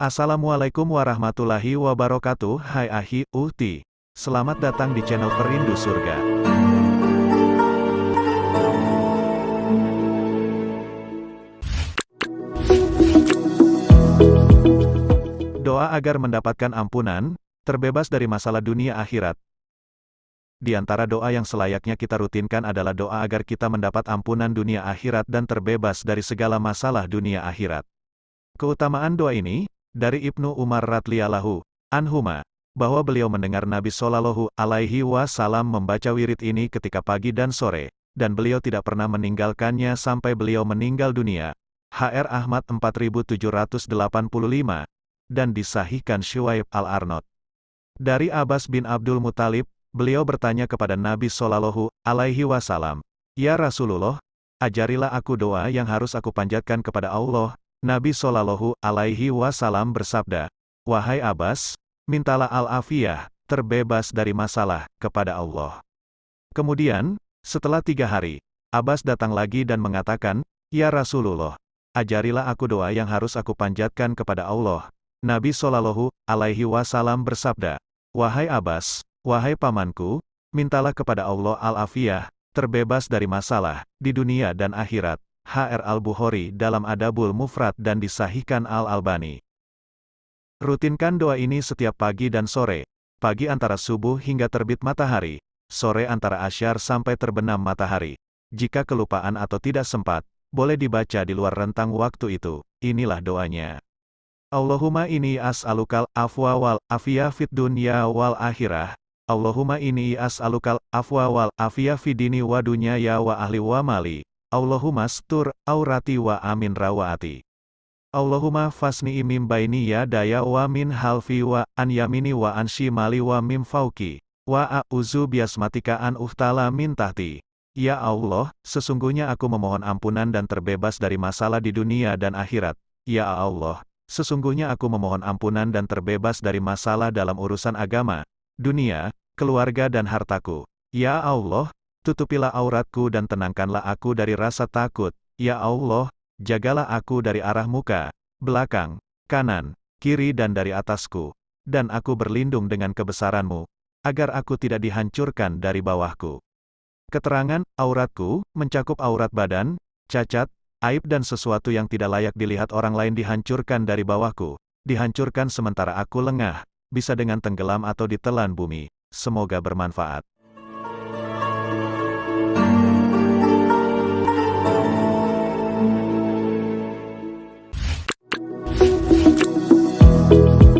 Assalamualaikum warahmatullahi wabarakatuh Hai Ahi, Uhti Selamat datang di channel Perindu Surga Doa agar mendapatkan ampunan, terbebas dari masalah dunia akhirat. Di antara doa yang selayaknya kita rutinkan adalah doa agar kita mendapat ampunan dunia akhirat dan terbebas dari segala masalah dunia akhirat. Keutamaan doa ini, dari Ibnu Umar radhiyallahu anhuma, bahwa beliau mendengar Nabi Shallallahu alaihi wasallam membaca wirid ini ketika pagi dan sore, dan beliau tidak pernah meninggalkannya sampai beliau meninggal dunia. HR Ahmad 4785, dan disahihkan Shuaib al-Arnot. Dari Abbas bin Abdul Muthalib, beliau bertanya kepada Nabi Shallallahu alaihi wasallam, "Ya Rasulullah, ajarilah aku doa yang harus aku panjatkan kepada Allah, Nabi Shallallahu Alaihi Wasallam bersabda, Wahai Abbas, mintalah al-afiyah, terbebas dari masalah, kepada Allah. Kemudian, setelah tiga hari, Abbas datang lagi dan mengatakan, Ya Rasulullah, ajarilah aku doa yang harus aku panjatkan kepada Allah. Nabi Shallallahu Alaihi Wasallam bersabda, Wahai Abbas, wahai pamanku, mintalah kepada Allah al-afiyah, terbebas dari masalah, di dunia dan akhirat. HR Al-Bukhari dalam Adabul Mufrad dan disahihkan Al-Albani. Rutinkan doa ini setiap pagi dan sore, pagi antara subuh hingga terbit matahari, sore antara asyar sampai terbenam matahari. Jika kelupaan atau tidak sempat, boleh dibaca di luar rentang waktu itu. Inilah doanya. Allahumma ini as'alukal afwa wal afiyah fid dunya wal akhirah. Allahumma ini as'alukal afwa wal afiyah fid dini wa dunya ya wa ahli wa mali. Allahumma stur, aurati wa amin rawaati. Allahumma fasni imim baini ya daya wa min halfi wa an yamini wa an shimali wa mim fauki. Wa a'uzu biasmatika an uhtala min tahti. Ya Allah, sesungguhnya aku memohon ampunan dan terbebas dari masalah di dunia dan akhirat. Ya Allah, sesungguhnya aku memohon ampunan dan terbebas dari masalah dalam urusan agama, dunia, keluarga dan hartaku. Ya Allah, Tutupilah auratku dan tenangkanlah aku dari rasa takut, ya Allah, jagalah aku dari arah muka, belakang, kanan, kiri dan dari atasku, dan aku berlindung dengan kebesaranmu, agar aku tidak dihancurkan dari bawahku. Keterangan, auratku, mencakup aurat badan, cacat, aib dan sesuatu yang tidak layak dilihat orang lain dihancurkan dari bawahku, dihancurkan sementara aku lengah, bisa dengan tenggelam atau ditelan bumi. Semoga bermanfaat.